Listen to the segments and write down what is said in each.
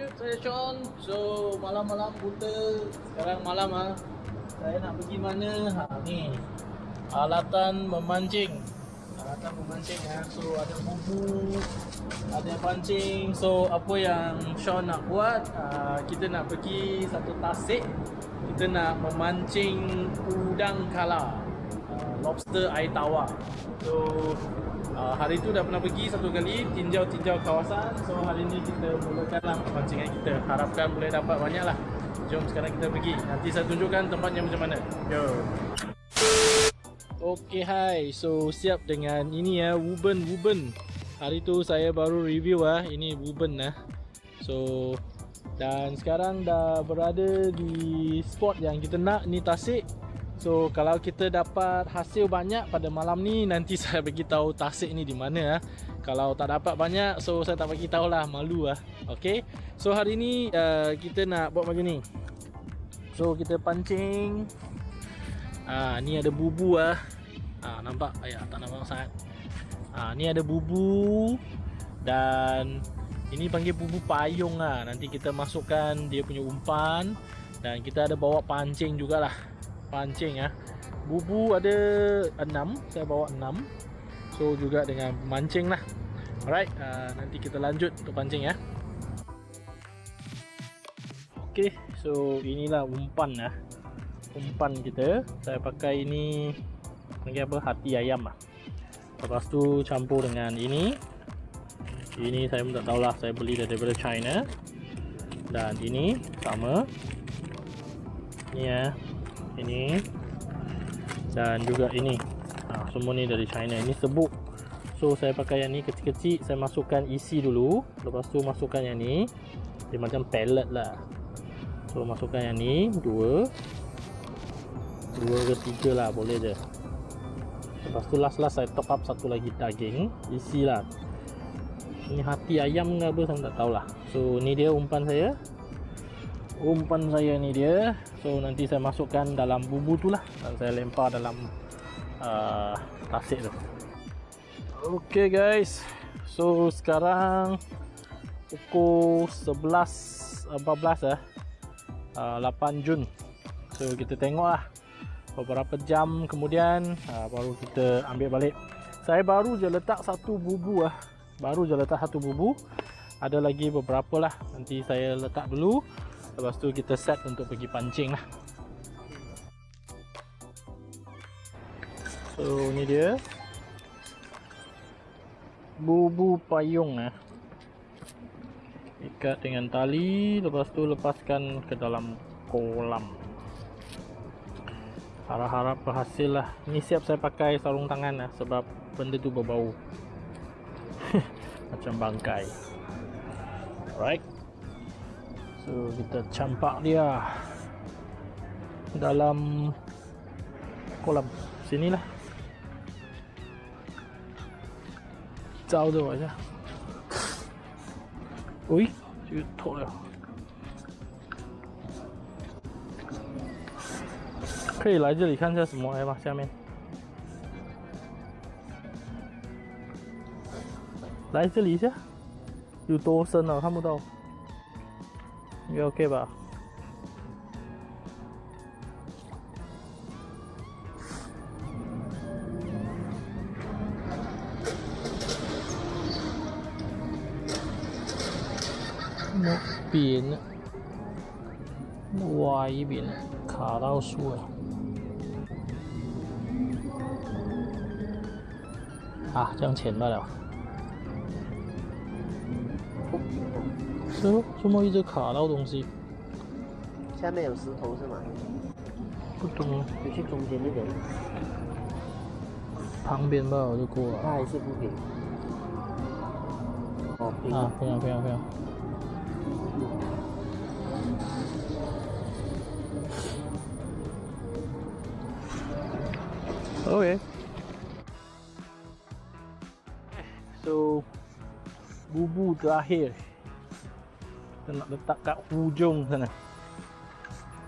lanjut saya Sean. So malam-malam buta sekarang malam ah. Saya nak pergi mana? Ha ni. Alatan memancing. Alatan memancing ah. So ada bubu, ada pancing. So apa yang Sean nak buat? Uh, kita nak pergi satu tasik. Kita nak memancing udang kala. Uh, lobster air tawar. So Uh, hari tu dah pernah pergi satu kali tinjau-tinjau kawasan. So hari ni kita mulakanlah pancingan kita. Harapkan boleh dapat banyak lah. Jom sekarang kita pergi. Nanti saya tunjukkan tempatnya macam mana. Yo. Okay hai. So siap dengan ini ya. Wuben Wuben hari tu saya baru review ah. Ini Wuben lah so dan sekarang dah berada di spot yang kita nak. Ni tasik So kalau kita dapat hasil banyak pada malam ni nanti saya bagi tahu tasik ni di mana ah. Kalau tak dapat banyak so saya tak bagi tahu lah malu ah. Okey. So hari ni uh, kita nak buat macam ni. So kita pancing. Ah ni ada bubu ah. Ah nampak ayah tak nampak sangat. Ah ni ada bubu dan ini panggil bubu payung ah. Nanti kita masukkan dia punya umpan dan kita ada bawa pancing jugalah pancing ya. Bubu ada 6, saya bawa 6. So juga dengan mancing lah. Alright, uh, nanti kita lanjut untuk pancing ya. Okay, so inilah umpan ya. Umpan kita, saya pakai ini panggil apa? Hati ayam lah. Lepas tu campur dengan ini. Ini saya pun tak tahulah, saya beli daripada China. Dan ini sama. Ni ya, ini. Dan juga ini. Ha, semua ni dari China. Ini sebuk so saya pakai yang ni kecil-kecil. Saya masukkan isi dulu. Lepas tu masukkan yang ni. Dia macam pellet lah. So masukkan yang ni. Dua. Dua ke tiga lah. Boleh je. Lepas tu last last saya top up satu lagi daging. Isi lah. Ini hati ayam ke apa saya tak tahulah. So ni dia umpan saya. Umpan saya ni dia so nanti saya masukkan dalam bumbu tu lah. Dan saya lempar dalam uh, tasik tu. Ok guys. So sekarang pukul 11 14 eh. Uh, 8 Jun. So kita tengok lah beberapa jam kemudian uh, baru kita ambil balik. Saya baru je letak satu bubu lah baru je letak satu bubu ada lagi beberapa lah. Nanti saya letak dulu Lepas tu kita set untuk pergi pancing lah. So ni dia. Bubu payung lah Ikat dengan tali Lepas tu lepaskan ke dalam kolam. Harap-harap berhasil lah. Ni siap saya pakai sarung tangan lah Sebab benda tu berbau. Macam bangkai. Alright So kita campak dia dalam kolam sinilah. Jauh tu aja. Ui, 就脱了。可以来这里看一下什么来吧，下面。来这里一下，有多深啊？看不到。 应该 OK 吧？那边歪一边卡到树了。啊，这样浅罢了。是哦，怎么一直卡到东西？下面有石头是吗？不懂，就去中间那边。旁边吧，我就过了。它还是不平。哦，平啊，平了，平了，平了。Okay. Bubu terakhir. Kita nak letak kat hujung sana.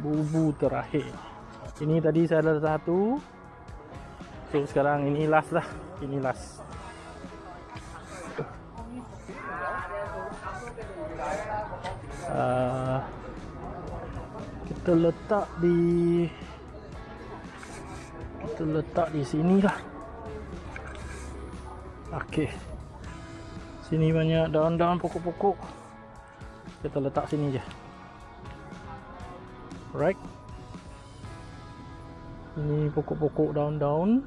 Bubu terakhir. Ini tadi saya ada satu. So sekarang ini last lah. Ini last. Kita letak di kita letak di sini lah. Okey sini banyak daun-daun pokok-pokok. Kita letak sini je. Right ini pokok-pokok daun-daun.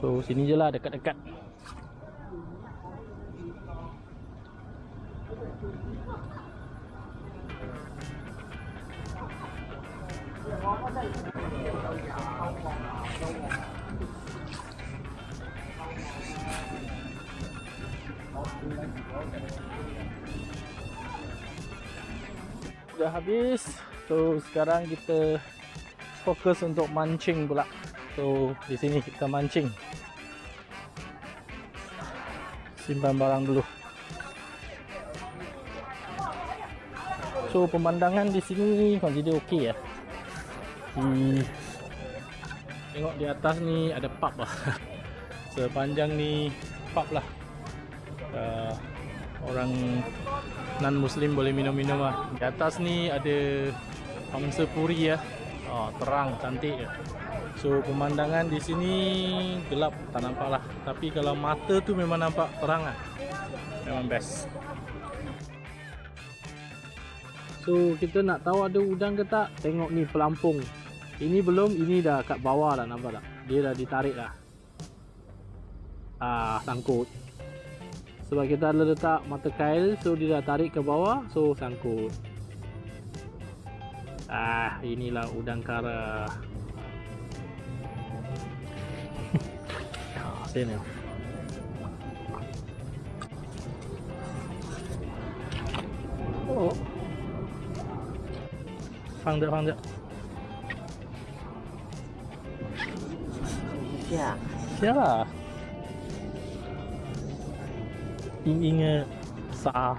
So sini je lah dekat-dekat Dah habis So sekarang kita fokus untuk mancing pula So di sini kita mancing Simpan barang dulu So pemandangan di sini consider okey ya. Di tengok di atas ni ada pub lah. Sepanjang ni pub lah. Uh, orang non muslim boleh minum-minum lah. Di atas ni ada pangsa puri ya. Oh, terang cantik ya. So pemandangan di sini gelap tak nampak lah. Tapi kalau mata tu memang nampak terang lah. Memang best. So kita nak tahu ada udang ke tak Tengok ni pelampung Ini belum Ini dah kat bawah dah nampak tak Dia dah ditarik dah Ah sangkut sebab kita dah letak mata kail so dia dah tarik ke bawah so sangkut. Ah inilah udang kara. Ah, Sini oh. Fang dia fang dia. Yeah. Yeah. 啦，硬硬的沙，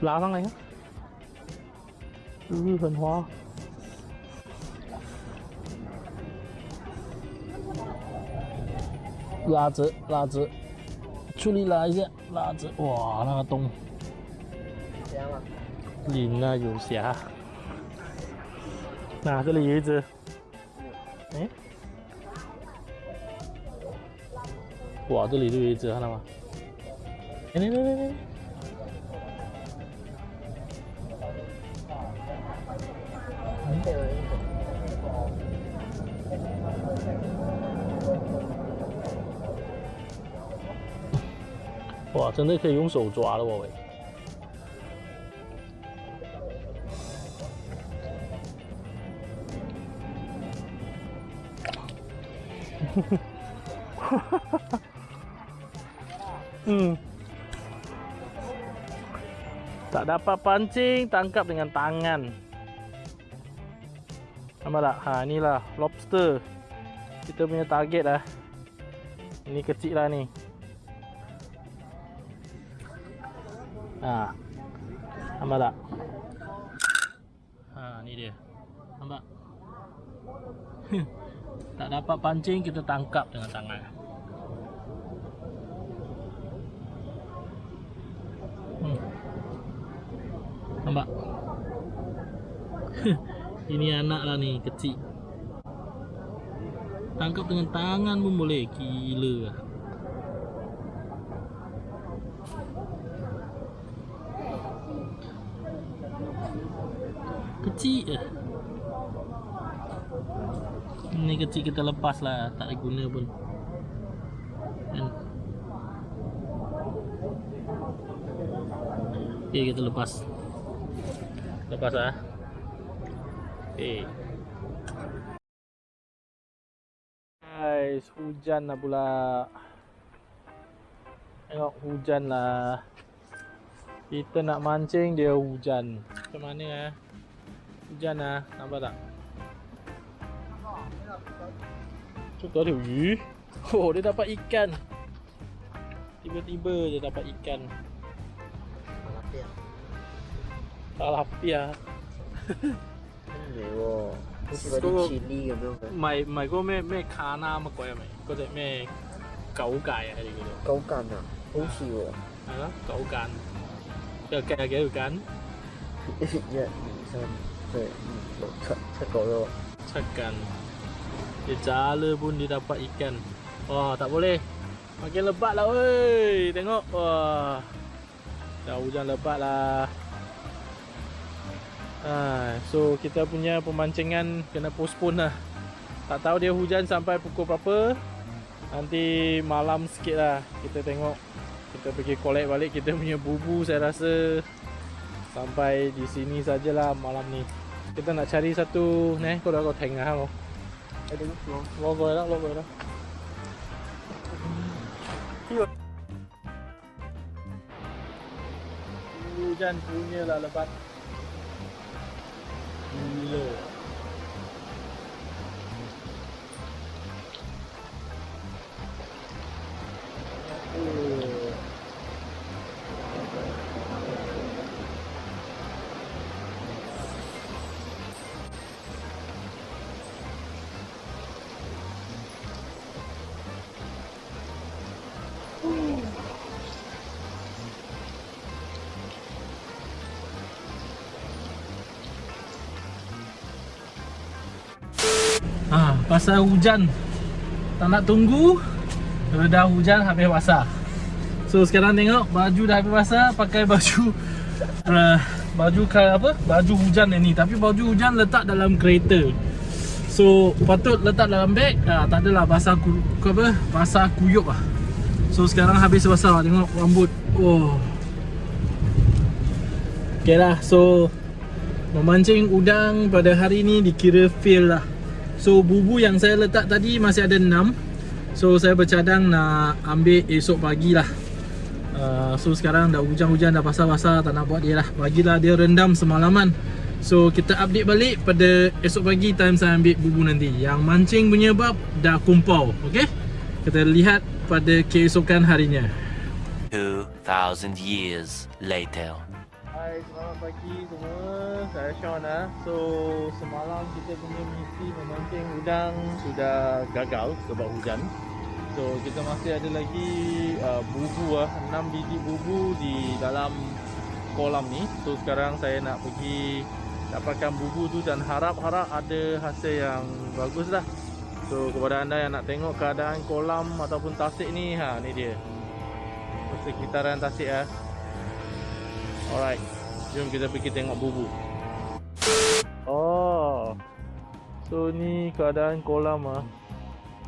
拉上来看，嗯，很滑，拉着拉着，处理拉一下，拉着，哇，那个洞。这样吗？鳞啊有瑕。那这里有一只，哎，哇，这里就有一只，看到吗？哎，来来来来，这个哇，真的可以用手抓了，我喂。hmm. Tak dapat pancing, tangkap dengan tangan. Nampak tak? Ha, inilah lobster. Kita punya target lah. Ini kecil lah ni. Ha. Nampak tak? Ha, ni dia. Nampak? tak dapat pancing kita tangkap dengan tangan nampak? Ini anak lah ni kecil. Tangkap dengan tangan pun boleh. Gila lah. Kecil eh ni kecil kita lepas lah. Tak ada guna pun. Kan? Ok kita lepas lepas lah. Ok guys hujan lah pula. Tengok hujan lah. Kita nak mancing dia hujan. Macam mana eh? Hujan lah. Nampak tak? Tu ada 鱼 Oh dia dapat ikan. Tiba-tiba dia dapat ikan Tilapia 美哦，好似嗰啲 chili 咁样嘅。唔系唔系嗰个咩咩卡纳乜鬼系咪？嗰只咩狗介啊？佢哋叫做高筋啊，好似喎。系咯狗间。有计有几条筋？ Ya, macam Saya Cak Cakap lah Cakan Dia jala pun dia dapat ikan Wah tak boleh Makin lebat lah weh Tengok Wah Dah hujan lebat lah Ha, So kita punya pemancingan Kena postpone lah. Tak tahu dia hujan sampai pukul berapa. Nanti malam sikit lah Kita tengok. Kita pergi collect balik Kita punya bubu saya rasa. Sampai di sini sajalah malam ni. Kita nak cari satu Ni kau dah kau tengah kau Ada musuh Lo rồi đó, lo rồi đó Hujan punya lah lebat Gila pasal hujan. Tak nak tunggu Dah hujan habis basah. So sekarang tengok baju dah habis basah Pakai baju uh, Baju apa? Baju hujan ni. Tapi baju hujan letak dalam kereta. So patut letak dalam beg. Uh, Tak adalah basah ku, ku apa? Basah kuyup lah. So sekarang habis basah. Tengok rambut. Oh. Okay lah. So Memancing udang pada hari ni dikira fail lah So bubu yang saya letak tadi masih ada 6 So saya bercadang nak ambil esok pagi lah. Uh, So sekarang dah hujan-hujan dah basah-basah tak nak buat dia lah. Bagilah dia rendam semalaman. So kita update balik pada esok pagi time saya ambil bubu nanti. Yang mancing punya bab dah kumpau Okay Kita lihat pada keesokan harinya. 2,000 years later. Hai, selamat pagi semua. Saya Sean lah. So, semalam kita punya misi memancing udang sudah gagal sebab hujan. So, kita masih ada lagi uh, bubu lah, 6 biji bubu di dalam kolam ni. So, sekarang saya nak pergi dapatkan bubu tu dan harap-harap ada hasil yang bagus lah. So, kepada anda yang nak tengok keadaan kolam ataupun tasik ni, ha, ni dia. Sekitaran tasik lah. Alright, jom kita pergi tengok bubu. Oh, so ni keadaan kolam ah.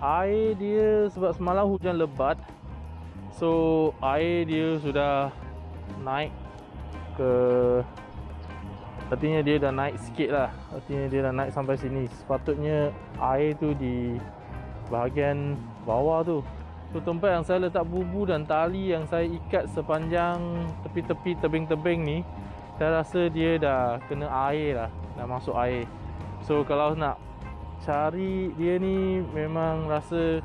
Air dia sebab semalam hujan lebat, so air dia sudah naik ke Artinya dia dah naik sikit lah Artinya dia dah naik sampai sini Sepatutnya air tu di bahagian bawah tu Tu tempat yang saya letak bubu dan tali yang saya ikat sepanjang tepi-tepi tebing-tebing ni Saya rasa dia dah kena air lah Dah masuk air. So kalau nak cari dia ni memang rasa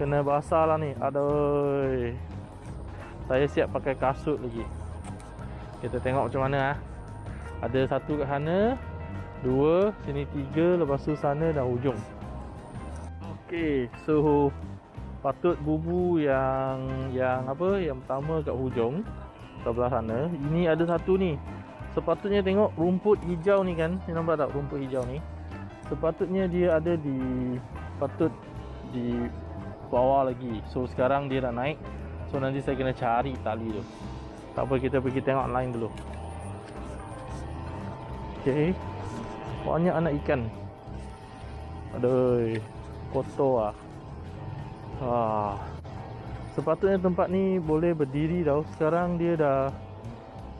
kena basah lah ni. Aduh. Saya siap pakai kasut lagi. Kita tengok macam mana lah Ada satu kat sana Dua, sini tiga, lepas tu sana dan hujung Okay, so patut bubu yang yang apa yang pertama kat hujung sebelah sana. Ini ada satu ni. Sepatutnya tengok rumput hijau ni kan. Ni nampak tak rumput hijau ni? Sepatutnya dia ada di patut di bawah lagi. So sekarang dia dah naik. So nanti saya kena cari tali tu. Tak apa kita pergi tengok line dulu. Okay banyak anak ikan. Aduh kotor ah Wah. Sepatutnya tempat ni boleh berdiri tau. Sekarang dia dah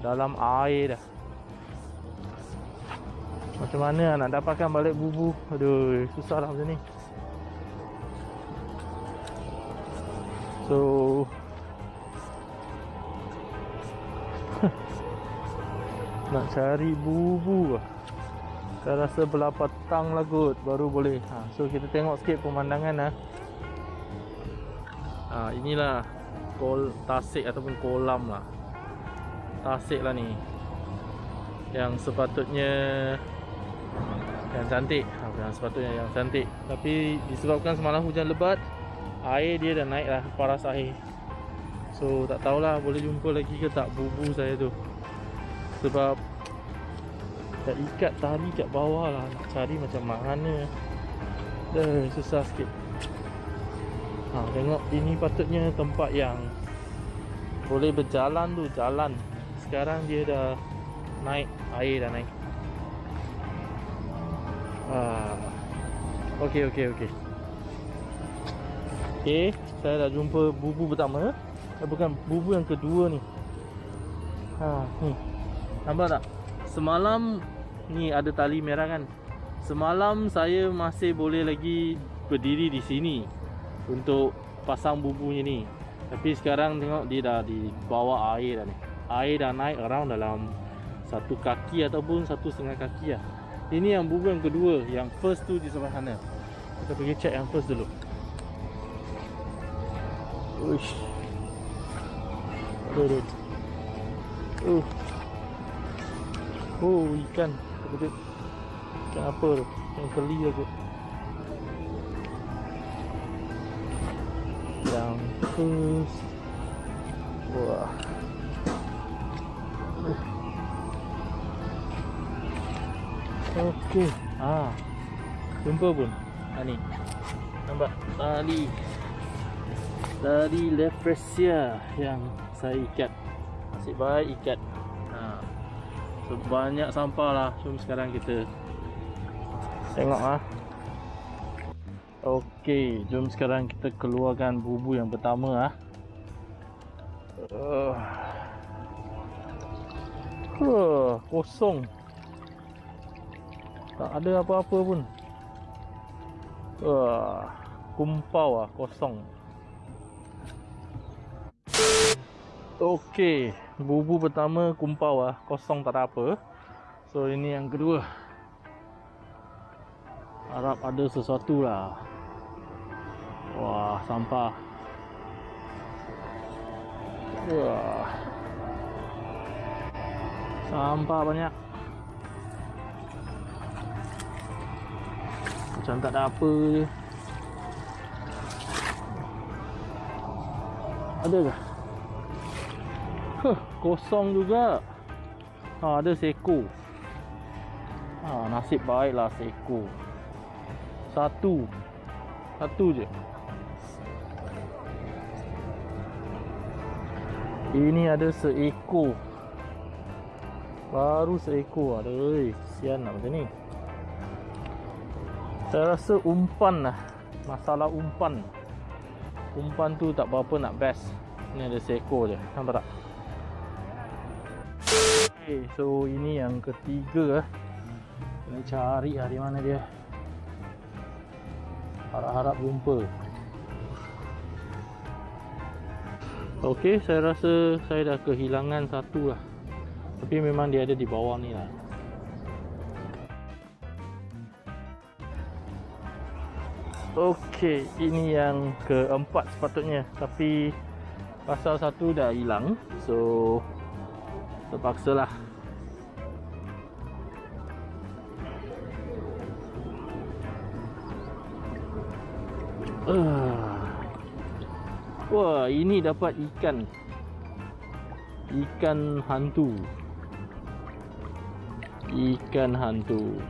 dalam air dah. Macam mana nak dapatkan balik bubu? Aduh, susah lah macam ni. So Nak cari bubu lah Saya rasa belah petang lah kot Baru boleh ha, So kita tengok sikit pemandangan lah ha, inilah kol tasik ataupun kolam lah. Tasik lah ni. Yang sepatutnya yang cantik. Ha, yang sepatutnya yang cantik. Tapi disebabkan semalam hujan lebat air dia dah naik lah paras air. So tak tahulah boleh jumpa lagi ke tak bubu saya tu. Sebab Dah ikat tali kat bawah lah. Nak cari macam mana. Dah susah sikit ha, Tengok ini patutnya tempat yang Boleh berjalan tu Jalan Sekarang dia dah Naik Air dah naik ah. Okey okey okey Okey Saya dah jumpa bubu pertama eh, Bukan bubu yang kedua ni Ha, ni. Nampak tak? Semalam ni ada tali merah kan. Semalam saya masih boleh lagi berdiri di sini untuk pasang bubunya ni. Tapi sekarang tengok dia dah di bawah air dah ni. Air dah naik around dalam satu kaki ataupun satu setengah kaki lah. Ini yang bubu yang kedua, yang first tu di sebelah sana. Kita pergi check yang first dulu. Uish. Aduh, aduh. Uh. Oh, ikan. Ikan apa tu? Yang keli aku. Terus. Wah. Okey. Ah. Jumpa pun. Ha ni. Nampak tali. Tali lepresia yang saya ikat. Nasib baik ikat. Ha. So, banyak sampah lah. Jom sekarang kita tengok ah. Okey, jom sekarang kita keluarkan bubu yang pertama ah. Uh. Huh, kosong. Tak ada apa-apa pun. Wah, kumpau ah, kosong. Okey, bubu pertama kumpau ah, kosong tak ada apa. So ini yang kedua. Harap ada sesuatu lah. Wah, sampah. Wah. Sampah banyak. Macam tak ada apa je. Ada ke? Huh, kosong juga. Ha, ada seko. Ha, nasib baiklah seko. Satu. Satu je. Ini ada seekor. Baru seekor. Aduh, sian lah macam ni. Saya rasa umpan lah. Masalah umpan. Umpan tu tak berapa nak best. Ni ada seekor je. Nampak tak? Okay, so ini yang ketiga eh. Kena cari lah di mana dia. Harap-harap jumpa. Okey, saya rasa saya dah kehilangan satu lah. Tapi memang dia ada di bawah ni lah. Okey, ini yang keempat sepatutnya. Tapi pasal satu dah hilang. So, terpaksa lah. Uh. Wah, ini dapat ikan. Ikan hantu. Ikan hantu.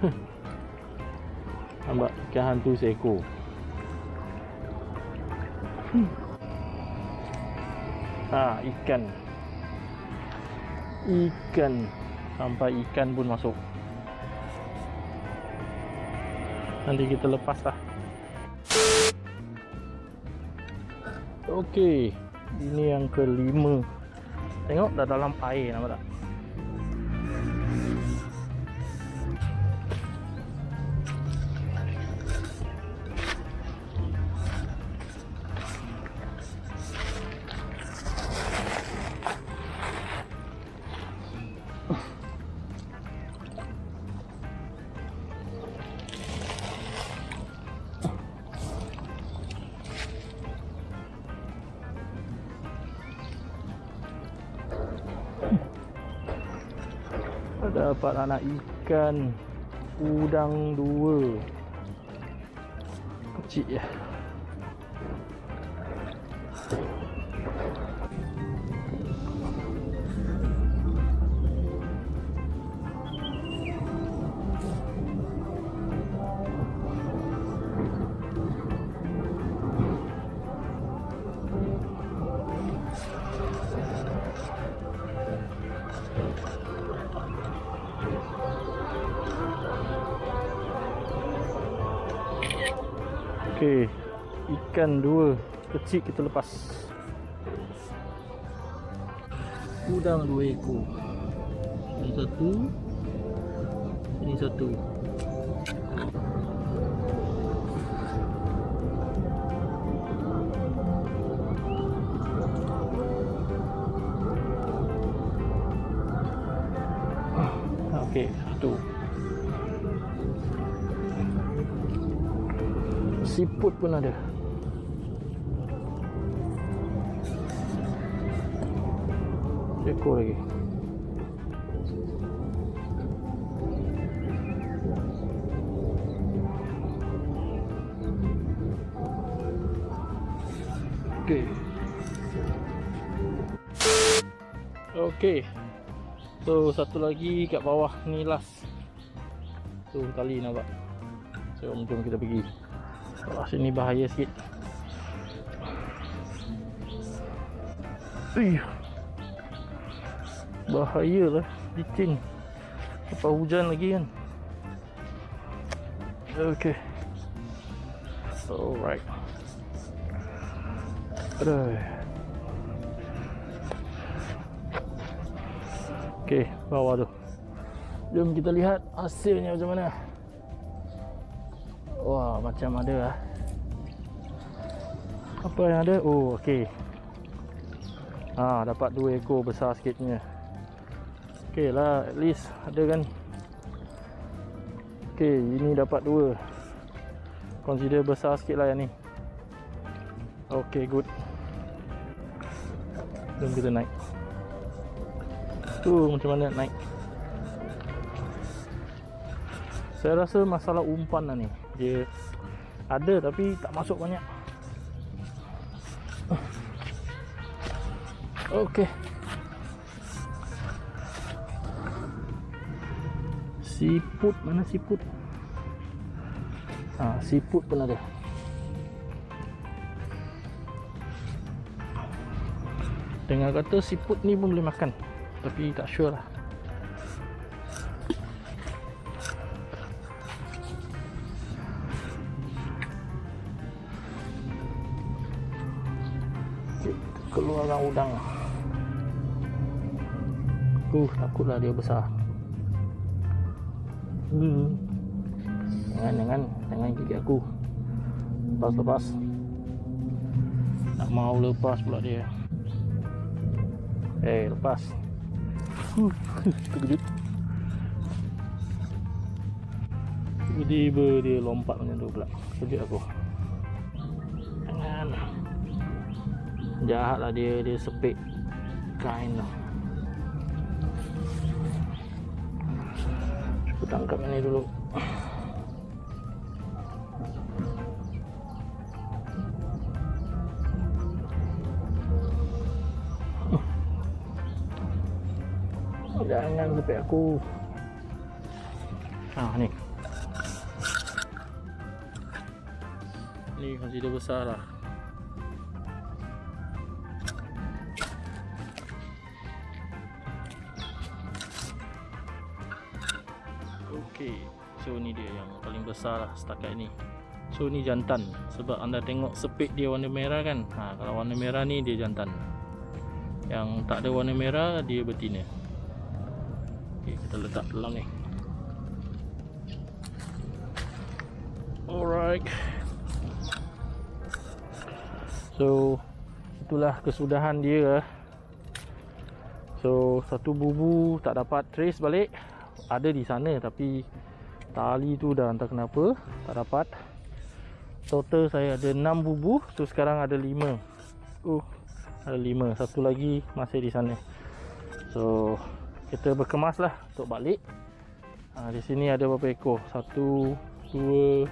Nampak ikan hantu seekor. Ha, ikan. Ikan. Sampai ikan pun masuk. Nanti kita lepas lah. Okey, ini yang kelima. Tengok dah dalam air nampak tak? Dapat anak ikan udang dua. Kecil ya Okey. Ikan dua kecil kita lepas. Udang dua ekor. Ini satu. Ini satu. Siput pun ada. Ekor lagi. Okey. Okey. So satu lagi kat bawah ni last. Tu tali nampak. So jom kita pergi. Bawah sini bahaya sikit. Ui. Bahaya lah licin. Lepas hujan lagi kan. Okay. Alright. Aduh. Okey, bawah tu. Jom kita lihat hasilnya macam mana. Wah, macam ada lah. Apa yang ada? Oh, okey. Ah, dapat dua ekor besar sikitnya. Okey lah, at least ada kan. Okey, ini dapat dua. Consider besar sikit lah yang ni. Okey, good. Jom kita naik. Tu macam mana naik. Saya rasa masalah umpan lah ni. Dia ada tapi tak masuk banyak. Okey. Siput mana siput? Ah, siput pun ada. Dengar kata siput ni pun boleh makan Tapi tak sure lah Udang Uh, takutlah dia besar Hmm. Jangan, jangan Jangan gigit aku Lepas, lepas Tak mau lepas pula dia Eh, lepas. Huh, terkejut. Tiba-tiba dia lompat macam tu pula. Kejut aku. Jahat lah dia, dia sepik kain lah. Cuba tangkap ini dulu. Jangan sepik aku. Ah ni. Ni consider besar lah. Besar lah setakat ni. So ni jantan sebab anda tengok sepik dia warna merah kan. Ha kalau warna merah ni dia jantan. Yang tak ada warna merah dia betina. Okey, kita letak dalam ni. Alright. So itulah kesudahan dia. So satu bubu tak dapat trace balik. Ada di sana tapi tali tu dah entah kenapa tak dapat. Total saya ada 6 bubu. So sekarang ada 5. Uh, ada 5. Satu lagi masih di sana. So kita berkemas lah untuk balik. Ha, di sini ada berapa ekor? Satu, dua,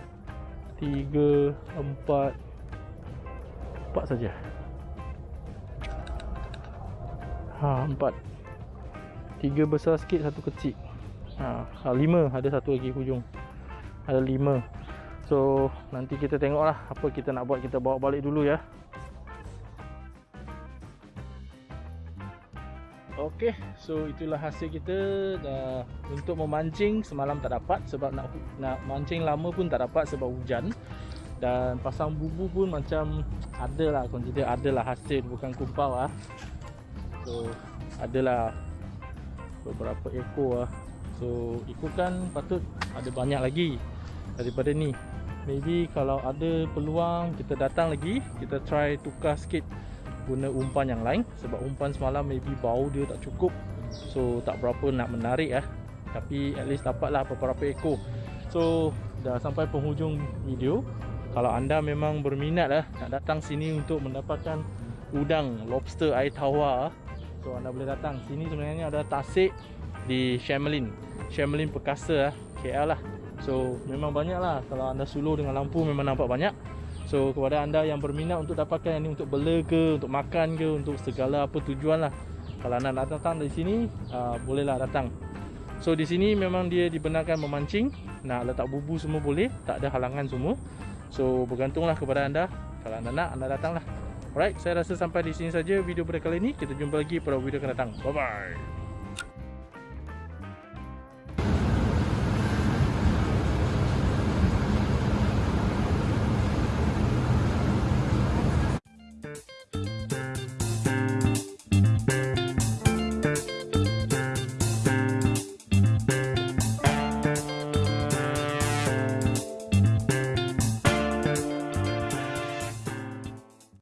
tiga, empat, empat saja. Ha, empat. Tiga besar sikit, satu kecil. Ha, ha, lima. Ada satu lagi hujung. Ada lima. So, nanti kita tengok lah apa kita nak buat. Kita bawa balik dulu ya. Okey, so itulah hasil kita dah untuk memancing semalam tak dapat sebab nak nak mancing lama pun tak dapat sebab hujan. dan pasang bubu pun macam ada lah consider ada lah hasil bukan kumpau lah so adalah beberapa ekor lah so ikutkan patut ada banyak lagi daripada ni. Maybe kalau ada peluang kita datang lagi kita try tukar sikit guna umpan yang lain. Sebab umpan semalam maybe bau dia tak cukup. So tak berapa nak menarik lah tapi at least dapatlah beberapa ekor. So dah sampai penghujung video. Kalau anda memang berminat lah nak datang sini untuk mendapatkan udang lobster air tawar so anda boleh datang. Sini sebenarnya ada tasik di Shamelin Shamelin Perkasa lah KL lah. So memang banyak lah. Kalau anda suluh dengan lampu memang nampak banyak. So kepada anda yang berminat untuk dapatkan yang ni untuk bela ke untuk makan ke untuk segala apa tujuan lah. Kalau anda nak datang di sini uh, bolehlah datang. So di sini memang dia dibenarkan memancing. Nak letak bubu semua boleh. Tak ada halangan semua. So bergantunglah kepada anda. Kalau anda nak anda datanglah. Alright saya rasa sampai di sini saja video pada kali ini. Kita jumpa lagi pada video akan datang. Bye bye